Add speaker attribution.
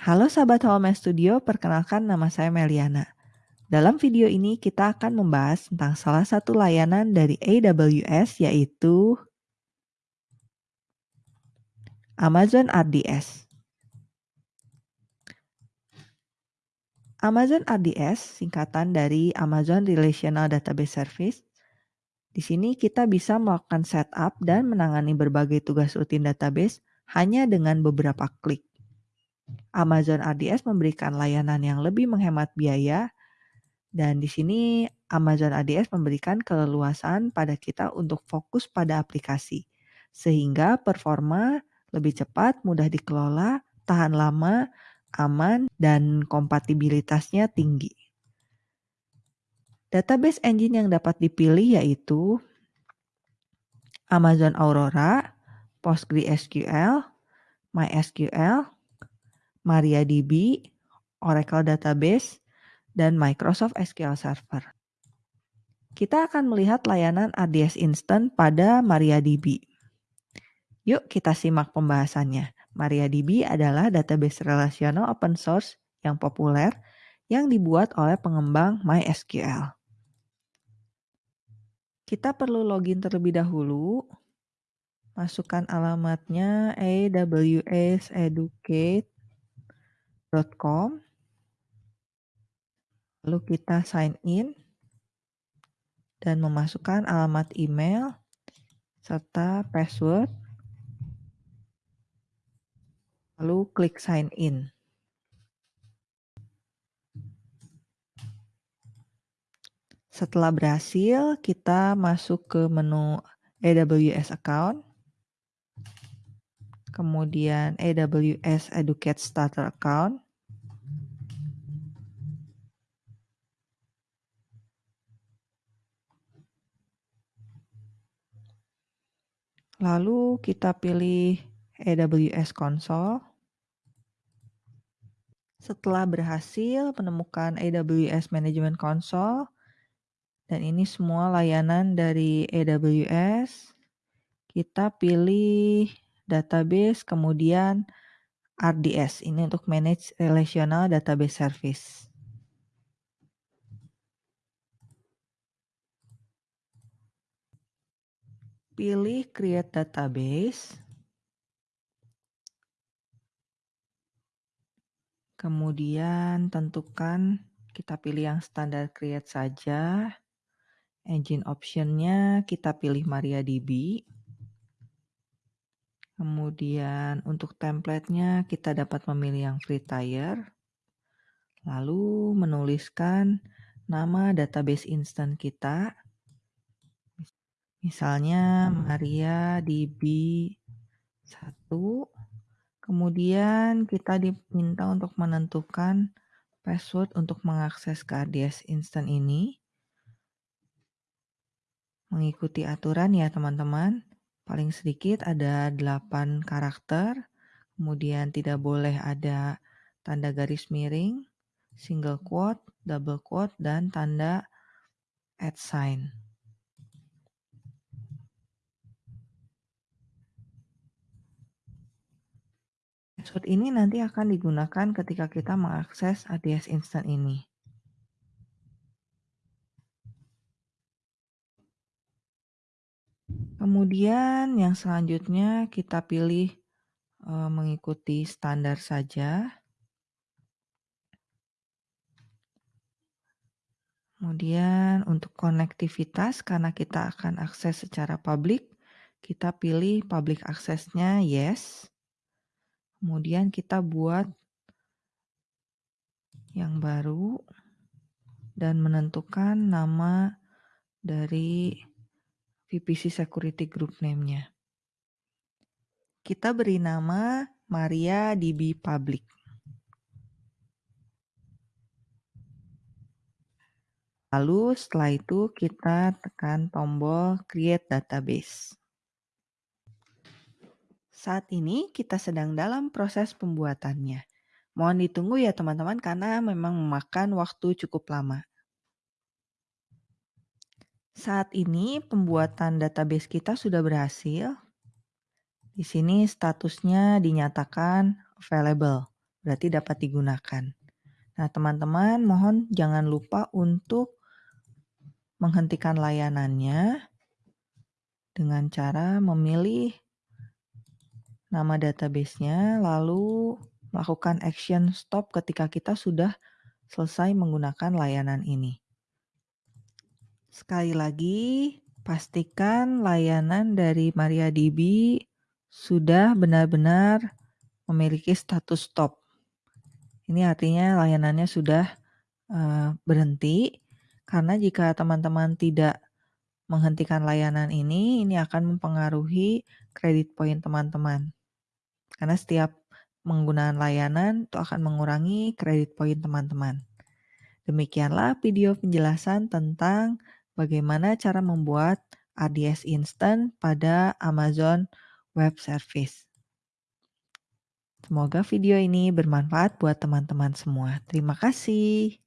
Speaker 1: Halo sahabat Home Studio, perkenalkan nama saya Meliana. Dalam video ini kita akan membahas tentang salah satu layanan dari AWS yaitu Amazon RDS. Amazon RDS singkatan dari Amazon Relational Database Service. Di sini kita bisa melakukan setup dan menangani berbagai tugas rutin database hanya dengan beberapa klik. Amazon RDS memberikan layanan yang lebih menghemat biaya dan di sini Amazon RDS memberikan keleluasan pada kita untuk fokus pada aplikasi sehingga performa lebih cepat, mudah dikelola, tahan lama, aman, dan kompatibilitasnya tinggi. Database engine yang dapat dipilih yaitu Amazon Aurora, PostgreSQL, MySQL, MariaDB, Oracle Database, dan Microsoft SQL Server. Kita akan melihat layanan ADS Instant pada MariaDB. Yuk kita simak pembahasannya. MariaDB adalah database relasional open source yang populer yang dibuat oleh pengembang MySQL. Kita perlu login terlebih dahulu. Masukkan alamatnya awseducate.com. Lalu kita sign in dan memasukkan alamat email serta password. Lalu klik sign in. Setelah berhasil, kita masuk ke menu AWS Account. Kemudian AWS Educate Starter Account. Lalu kita pilih AWS Console. Setelah berhasil menemukan AWS Management Console, dan ini semua layanan dari AWS. Kita pilih database, kemudian RDS. Ini untuk manage relational database service. Pilih create database. Kemudian tentukan kita pilih yang standar create saja. Engine optionnya kita pilih MariaDB. Kemudian untuk templatenya kita dapat memilih yang free tier. Lalu menuliskan nama database instant kita. Misalnya MariaDB 1. Kemudian kita diminta untuk menentukan password untuk mengakses ke RDS instant ini. Mengikuti aturan ya teman-teman. Paling sedikit ada 8 karakter. Kemudian tidak boleh ada tanda garis miring, single quote, double quote, dan tanda at sign. Password ini nanti akan digunakan ketika kita mengakses ADS Instant ini. Kemudian yang selanjutnya kita pilih e, mengikuti standar saja. Kemudian untuk konektivitas karena kita akan akses secara publik, kita pilih public aksesnya yes. Kemudian kita buat yang baru dan menentukan nama dari VPC Security Group name-nya. Kita beri nama Maria DB Public. Lalu setelah itu kita tekan tombol Create Database. Saat ini kita sedang dalam proses pembuatannya. Mohon ditunggu ya teman-teman karena memang memakan waktu cukup lama. Saat ini pembuatan database kita sudah berhasil. Di sini statusnya dinyatakan available. berarti dapat digunakan. Nah, teman-teman mohon jangan lupa untuk menghentikan layanannya dengan cara memilih nama database-nya, lalu melakukan action stop ketika kita sudah selesai menggunakan layanan ini. Sekali lagi, pastikan layanan dari MariaDB sudah benar-benar memiliki status stop. Ini artinya layanannya sudah uh, berhenti, karena jika teman-teman tidak menghentikan layanan ini, ini akan mempengaruhi kredit poin teman-teman. Karena setiap penggunaan layanan itu akan mengurangi kredit poin teman-teman. Demikianlah video penjelasan tentang bagaimana cara membuat ADS instant pada Amazon Web Service. Semoga video ini bermanfaat buat teman-teman semua. Terima kasih.